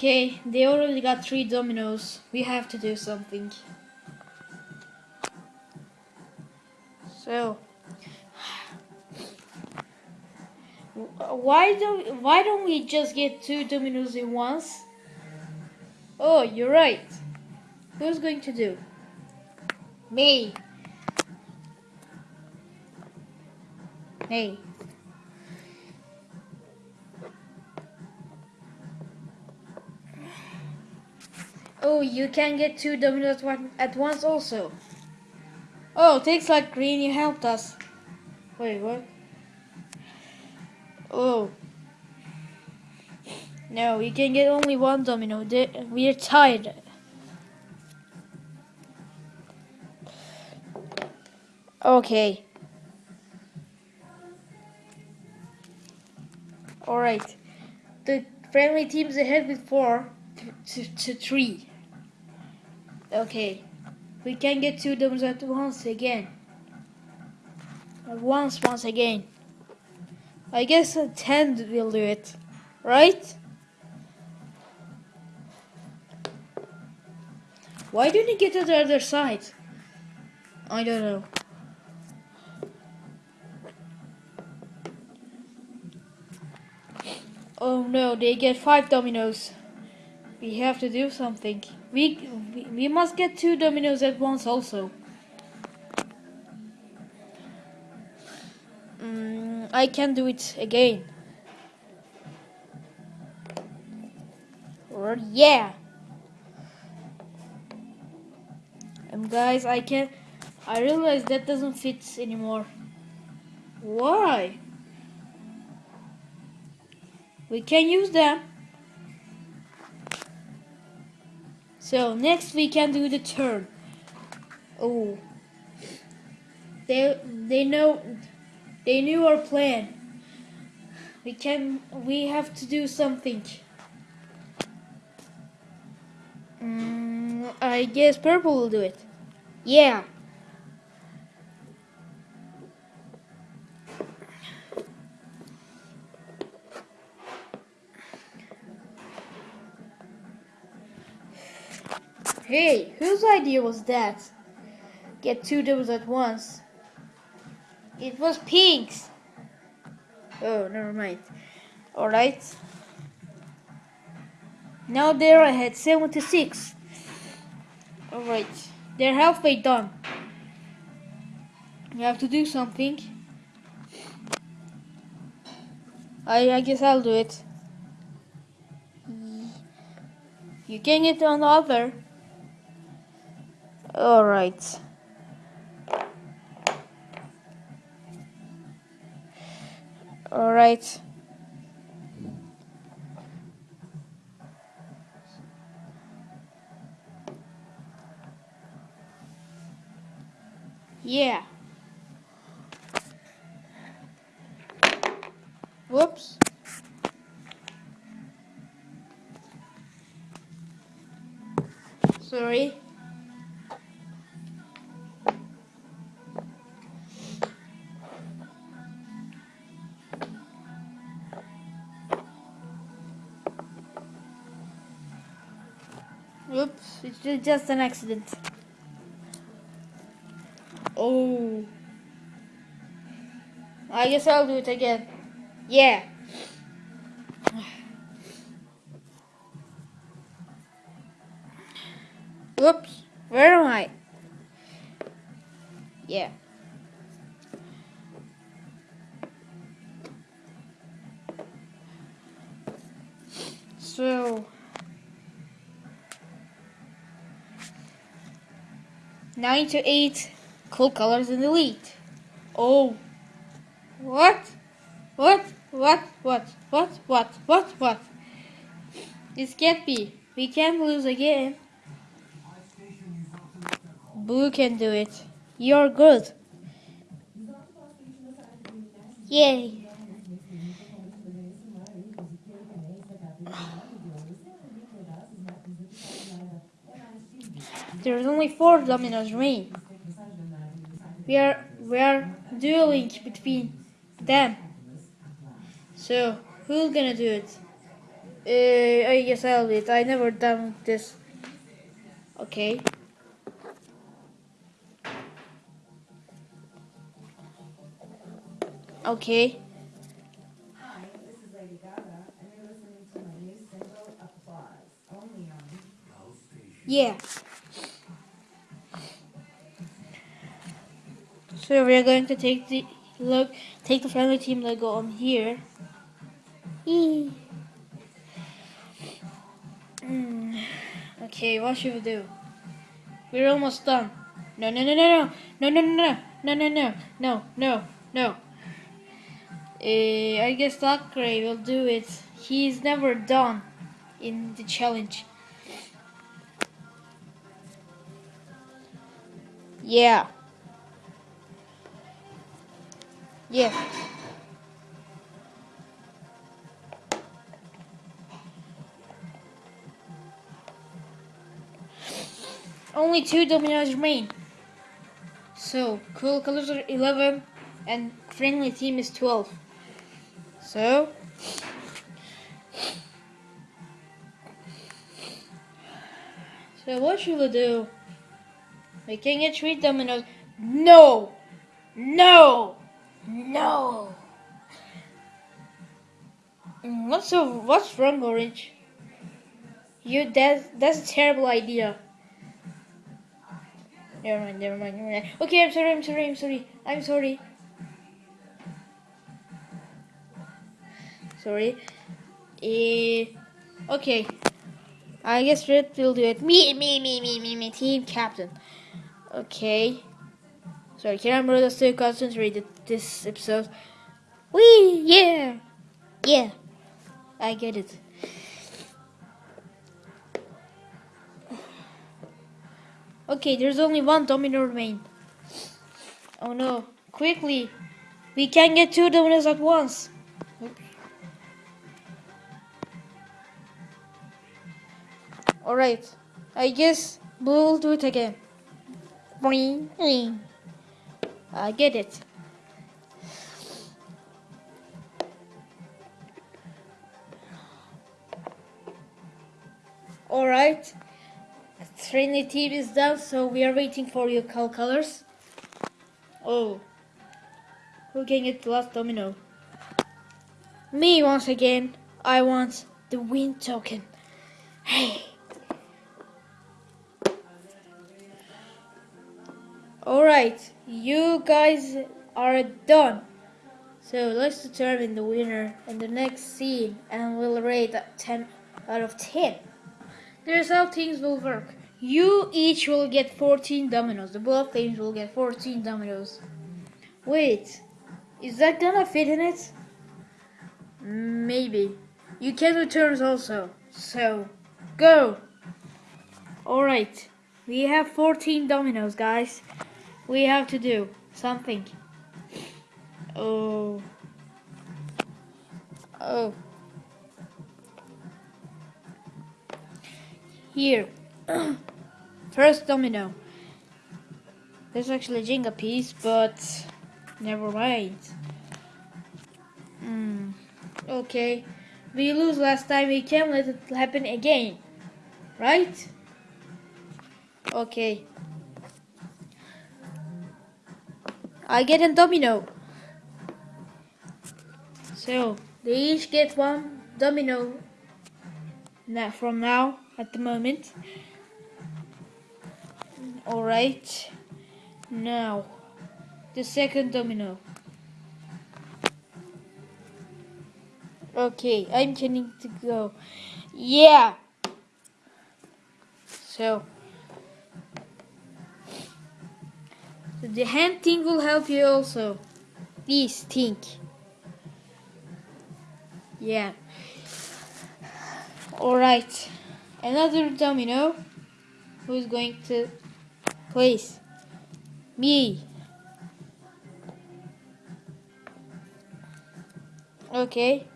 Okay, they already got three dominoes. We have to do something. So, why don't why don't we just get two dominoes in once? Oh, you're right. Who's going to do? Me. Hey. Oh, you can get two dominoes at once also. Oh, thanks like green, you helped us. Wait, what? Oh. No, we can get only one domino. We're tied. Okay. Alright. The friendly team's ahead with four to, to, to three. Okay. We can get two dominoes at once again. Once, once again. I guess a 10 will do it. Right? Why didn't you get to the other side? I don't know. Oh no, they get five dominoes. We have to do something. We, we, we must get two dominoes at once also. Mm, I can do it again. Or yeah. And guys, I can I realize that doesn't fit anymore. Why? We can use them. So next we can do the turn. Oh. They they know they knew our plan. We can we have to do something. Mm, I guess purple will do it. Yeah. Hey, whose idea was that? Get two doubles at once. It was Pink's. Oh, never mind. Alright. Now they're ahead, 76. Alright. They're halfway done. You have to do something. I, I guess I'll do it. You can get on the other. All right. All right. Yeah. Whoops. Sorry. Oops, it's just an accident. Oh. I guess I'll do it again. Yeah. Whoops. Where am I? Yeah. 9 to 8, cool colors in the lead. Oh. What? What? What? What? What? What? What? What? This can't be. We can't lose again. Blue can do it. You're good. Yay. There's only four dominoes remaining. We are we are dueling between them. So who's gonna do it? Uh, I guess I'll do it. I never done this. Okay. Okay. Hi, this is Lady Gaga, and you're listening to my new single, Applause, only on Yeah. So we're going to take the look, take the family team logo on here. Eee. Mm. Okay, what should we do? We're almost done. No, no, no, no, no, no, no, no, no, no, no, no, no, no. Uh, I guess Gray will do it. He's never done in the challenge. Yeah. Yeah. Only two dominoes remain. So, cool colors are 11 and friendly team is 12. So, so what should we do? We can get three dominoes. No! No! No! Mm, What's so? What's wrong, Orange? You that's that's a terrible idea. Never mind, never mind, never mind. Okay, I'm sorry, I'm sorry, I'm sorry, I'm sorry. Sorry. Eh, okay. I guess Red will do it. Me, me, me, me, me, me, team captain. Okay. Sorry, can I just to concentrate at this episode? We yeah, yeah. I get it. Okay, there's only one domino remain. Oh no! Quickly, we can get two dominoes at once. All right, I guess we'll do it again. I get it. Alright. Trinity is done, so we are waiting for your call colors. Oh. Who can get the last domino? Me once again. I want the win token. Hey. Alright, you guys are done. So let's determine the winner in the next scene and we'll rate at 10 out of 10. Here's how things will work. You each will get 14 dominoes. The both teams will get 14 dominoes. Wait, is that gonna fit in it? Maybe. You can return also. So, go. Alright, we have 14 dominoes, guys. We have to do something. Oh. Oh. Here. First domino. There's actually a Jenga piece, but never mind. Hmm. Okay. We lose last time, we can't let it happen again. Right? Okay. I get a domino. So, they each get one domino now, from now at the moment. Alright. Now, the second domino. Okay, I'm getting to go. Yeah! So, the hand thing will help you also. This thing. Yeah. Alright. Another domino. Who's going to place? Me. Okay.